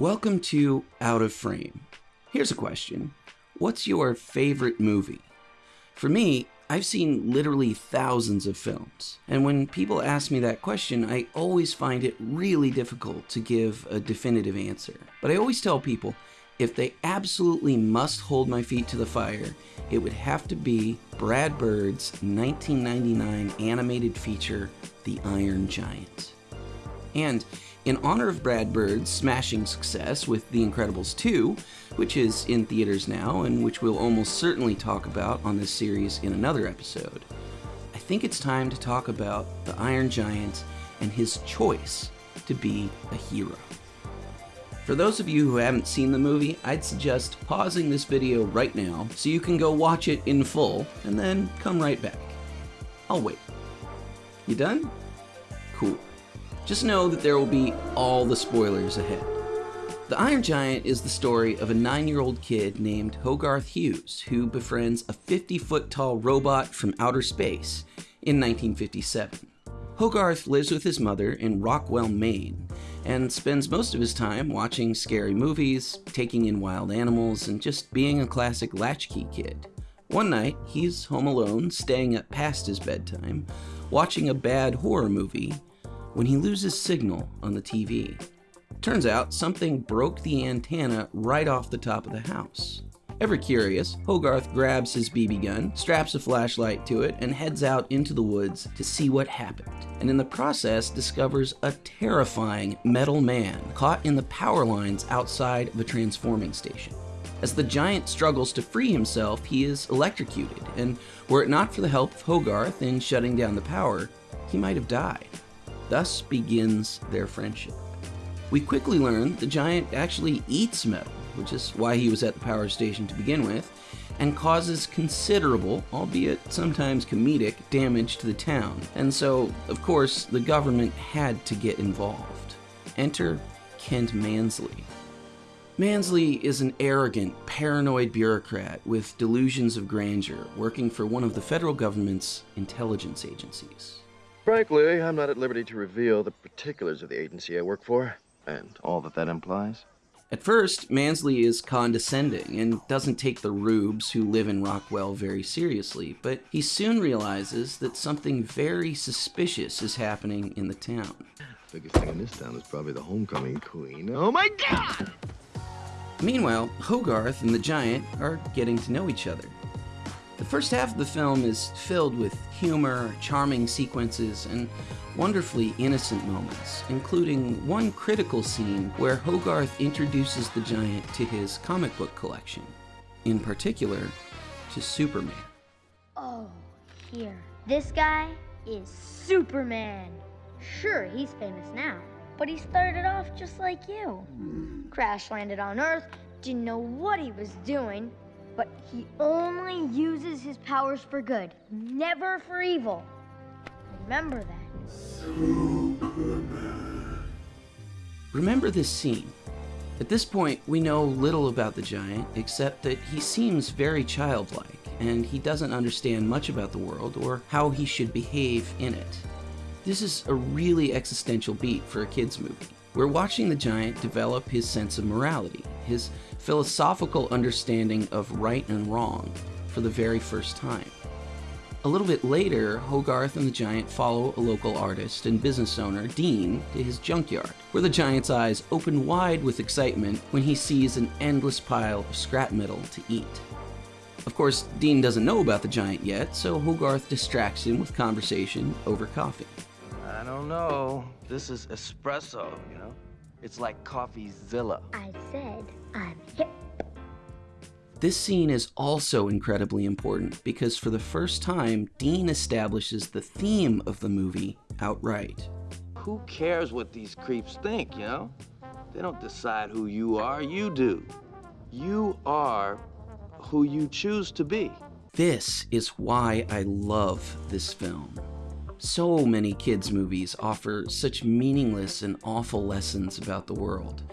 Welcome to Out of Frame. Here's a question What's your favorite movie? For me, I've seen literally thousands of films, and when people ask me that question, I always find it really difficult to give a definitive answer. But I always tell people if they absolutely must hold my feet to the fire, it would have to be Brad Bird's 1999 animated feature, The Iron Giant. And in honor of Brad Bird's smashing success with The Incredibles 2, which is in theaters now and which we'll almost certainly talk about on this series in another episode, I think it's time to talk about the Iron Giant and his choice to be a hero. For those of you who haven't seen the movie, I'd suggest pausing this video right now so you can go watch it in full and then come right back. I'll wait. You done? Cool. Just know that there will be all the spoilers ahead. The Iron Giant is the story of a nine year old kid named Hogarth Hughes who befriends a 50 foot tall robot from outer space in 1957. Hogarth lives with his mother in Rockwell, Maine, and spends most of his time watching scary movies, taking in wild animals, and just being a classic latchkey kid. One night, he's home alone, staying up past his bedtime, watching a bad horror movie, when he loses signal on the TV. Turns out something broke the antenna right off the top of the house. Ever curious, Hogarth grabs his BB gun, straps a flashlight to it, and heads out into the woods to see what happened. And in the process, discovers a terrifying metal man caught in the power lines outside of a transforming station. As the giant struggles to free himself, he is electrocuted, and were it not for the help of Hogarth in shutting down the power, he might have died. Thus begins their friendship. We quickly learn the giant actually eats metal, which is why he was at the power station to begin with, and causes considerable, albeit sometimes comedic, damage to the town. And so, of course, the government had to get involved. Enter Kent Mansley. Mansley is an arrogant, paranoid bureaucrat with delusions of grandeur working for one of the federal government's intelligence agencies. Frankly, I'm not at liberty to reveal the particulars of the agency I work for, and all that that implies. At first, Mansley is condescending and doesn't take the rubes who live in Rockwell very seriously, but he soon realizes that something very suspicious is happening in the town. Biggest thing in this town is probably the homecoming queen. Oh my god! Meanwhile, Hogarth and the giant are getting to know each other. The first half of the film is filled with humor, charming sequences, and wonderfully innocent moments, including one critical scene where Hogarth introduces the giant to his comic book collection, in particular, to Superman. Oh, here. This guy is Superman. Sure, he's famous now, but he started off just like you. Crash landed on Earth, didn't know what he was doing, but he only uses his powers for good, never for evil. Remember that. Remember this scene. At this point, we know little about the giant, except that he seems very childlike, and he doesn't understand much about the world or how he should behave in it. This is a really existential beat for a kid's movie. We're watching the giant develop his sense of morality, his philosophical understanding of right and wrong, for the very first time. A little bit later, Hogarth and the giant follow a local artist and business owner, Dean, to his junkyard, where the giant's eyes open wide with excitement when he sees an endless pile of scrap metal to eat. Of course, Dean doesn't know about the giant yet, so Hogarth distracts him with conversation over coffee. I don't know. This is espresso, you know? It's like CoffeeZilla. I said I'm hip. This scene is also incredibly important because for the first time, Dean establishes the theme of the movie outright. Who cares what these creeps think, you know? They don't decide who you are, you do. You are who you choose to be. This is why I love this film. So many kids' movies offer such meaningless and awful lessons about the world.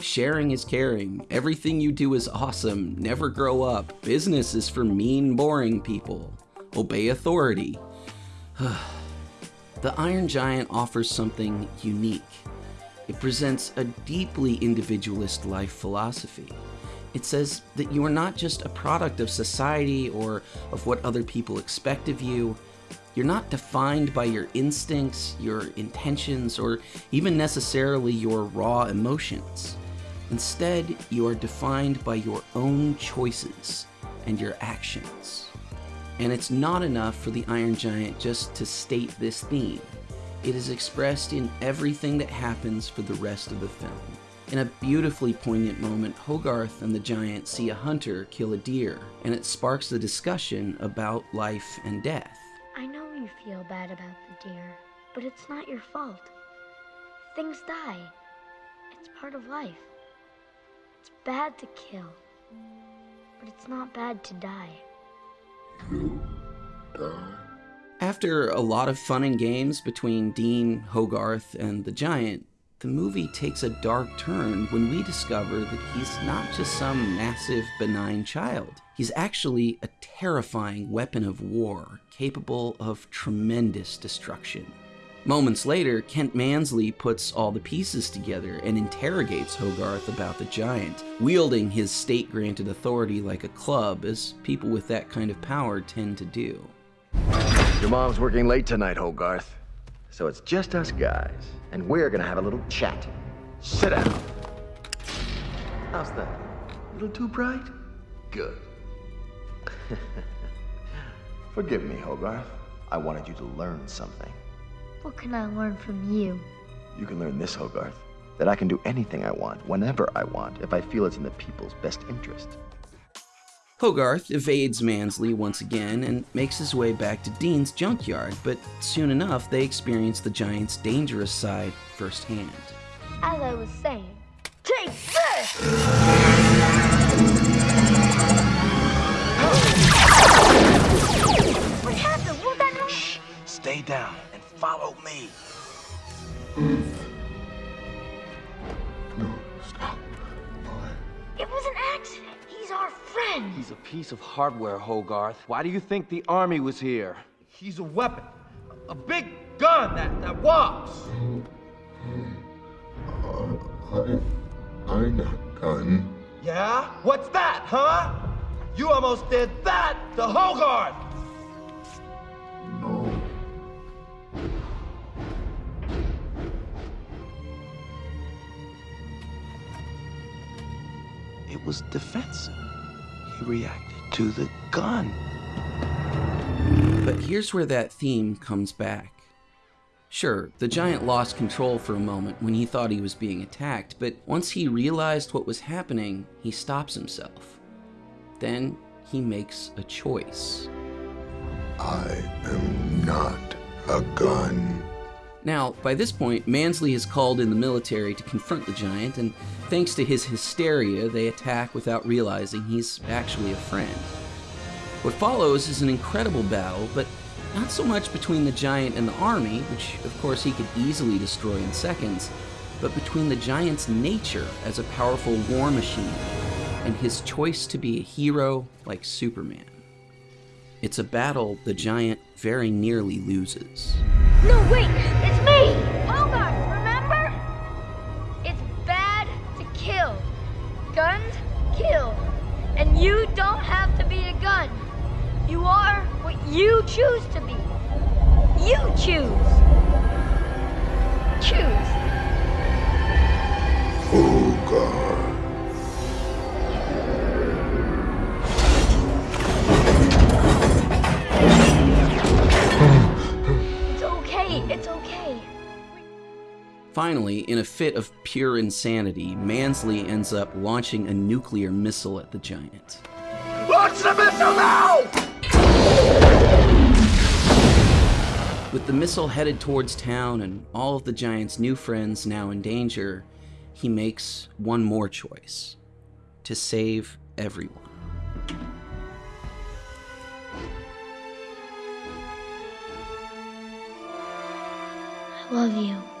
Sharing is caring, everything you do is awesome, never grow up, business is for mean, boring people, obey authority. the Iron Giant offers something unique. It presents a deeply individualist life philosophy. It says that you are not just a product of society or of what other people expect of you. You're not defined by your instincts, your intentions, or even necessarily your raw emotions. Instead, you are defined by your own choices and your actions. And it's not enough for the Iron Giant just to state this theme. It is expressed in everything that happens for the rest of the film. In a beautifully poignant moment, Hogarth and the giant see a hunter kill a deer, and it sparks the discussion about life and death. I know you feel bad about the deer, but it's not your fault. Things die. It's part of life. Bad to kill, but it's not bad to die. After a lot of fun and games between Dean, Hogarth, and the giant, the movie takes a dark turn when we discover that he's not just some massive, benign child. He's actually a terrifying weapon of war, capable of tremendous destruction. Moments later, Kent Mansley puts all the pieces together and interrogates Hogarth about the giant, wielding his state granted authority like a club, as people with that kind of power tend to do. Your mom's working late tonight, Hogarth. So it's just us guys, and we're gonna have a little chat. Sit down. How's that? A little too bright? Good. Forgive me, Hogarth. I wanted you to learn something. What can I learn from you? You can learn this, Hogarth. That I can do anything I want, whenever I want, if I feel it's in the people's best interest. Hogarth evades Mansley once again and makes his way back to Dean's junkyard, but soon enough they experience the giant's dangerous side firsthand. As I was saying, take this! What happened? What that noise? Shh, stay down and follow me. No, stop. It was an accident. He's our friend. He's a piece of hardware, Hogarth. Why do you think the army was here? He's a weapon. A big gun that, that walks. Uh, I, I'm not gun. Yeah? What's that, huh? You almost did that to Hogarth! It was defensive. He reacted to the gun. But here's where that theme comes back. Sure, the giant lost control for a moment when he thought he was being attacked, but once he realized what was happening, he stops himself. Then he makes a choice. I am not a gun. Now, by this point, Mansley is called in the military to confront the giant, and thanks to his hysteria, they attack without realizing he's actually a friend. What follows is an incredible battle, but not so much between the giant and the army, which of course he could easily destroy in seconds, but between the giant's nature as a powerful war machine and his choice to be a hero like Superman. It's a battle the giant very nearly loses. No, wait, it's me! Hogarth, remember? It's bad to kill. Guns kill. And you don't have to be a gun. You are what you choose to be. You. Choose. Finally, in a fit of pure insanity, Mansley ends up launching a nuclear missile at the giant. Launch the missile now! With the missile headed towards town and all of the giant's new friends now in danger, he makes one more choice to save everyone. I love you.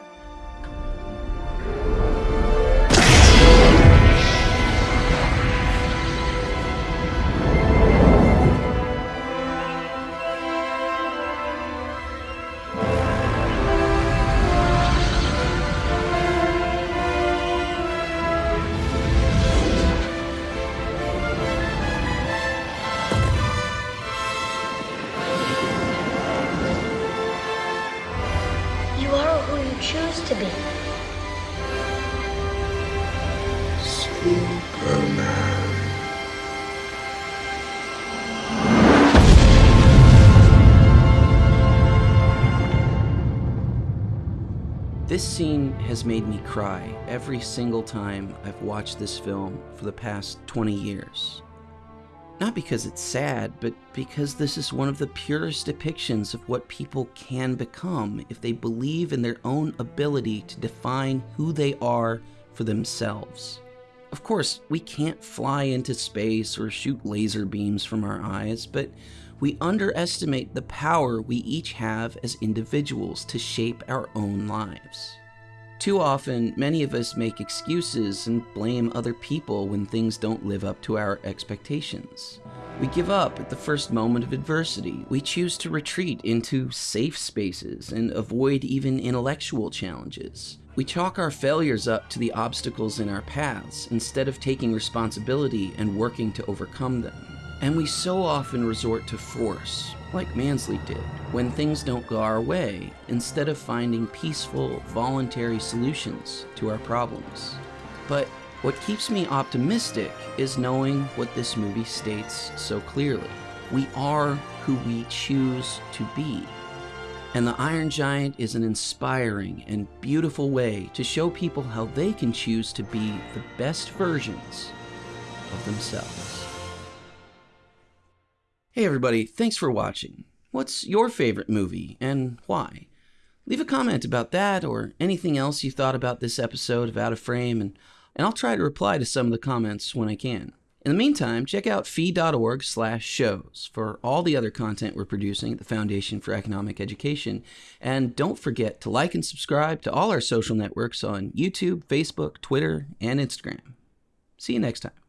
to be. Superman. This scene has made me cry every single time I've watched this film for the past 20 years. Not because it's sad, but because this is one of the purest depictions of what people can become if they believe in their own ability to define who they are for themselves. Of course, we can't fly into space or shoot laser beams from our eyes, but we underestimate the power we each have as individuals to shape our own lives. Too often, many of us make excuses and blame other people when things don't live up to our expectations. We give up at the first moment of adversity. We choose to retreat into safe spaces and avoid even intellectual challenges. We chalk our failures up to the obstacles in our paths instead of taking responsibility and working to overcome them. And we so often resort to force, like Mansley did, when things don't go our way, instead of finding peaceful, voluntary solutions to our problems. But what keeps me optimistic is knowing what this movie states so clearly. We are who we choose to be. And the Iron Giant is an inspiring and beautiful way to show people how they can choose to be the best versions of themselves. Hey everybody, thanks for watching. What's your favorite movie and why? Leave a comment about that or anything else you thought about this episode of Out of Frame and, and I'll try to reply to some of the comments when I can. In the meantime, check out fee.org slash shows for all the other content we're producing at the Foundation for Economic Education. And don't forget to like and subscribe to all our social networks on YouTube, Facebook, Twitter, and Instagram. See you next time.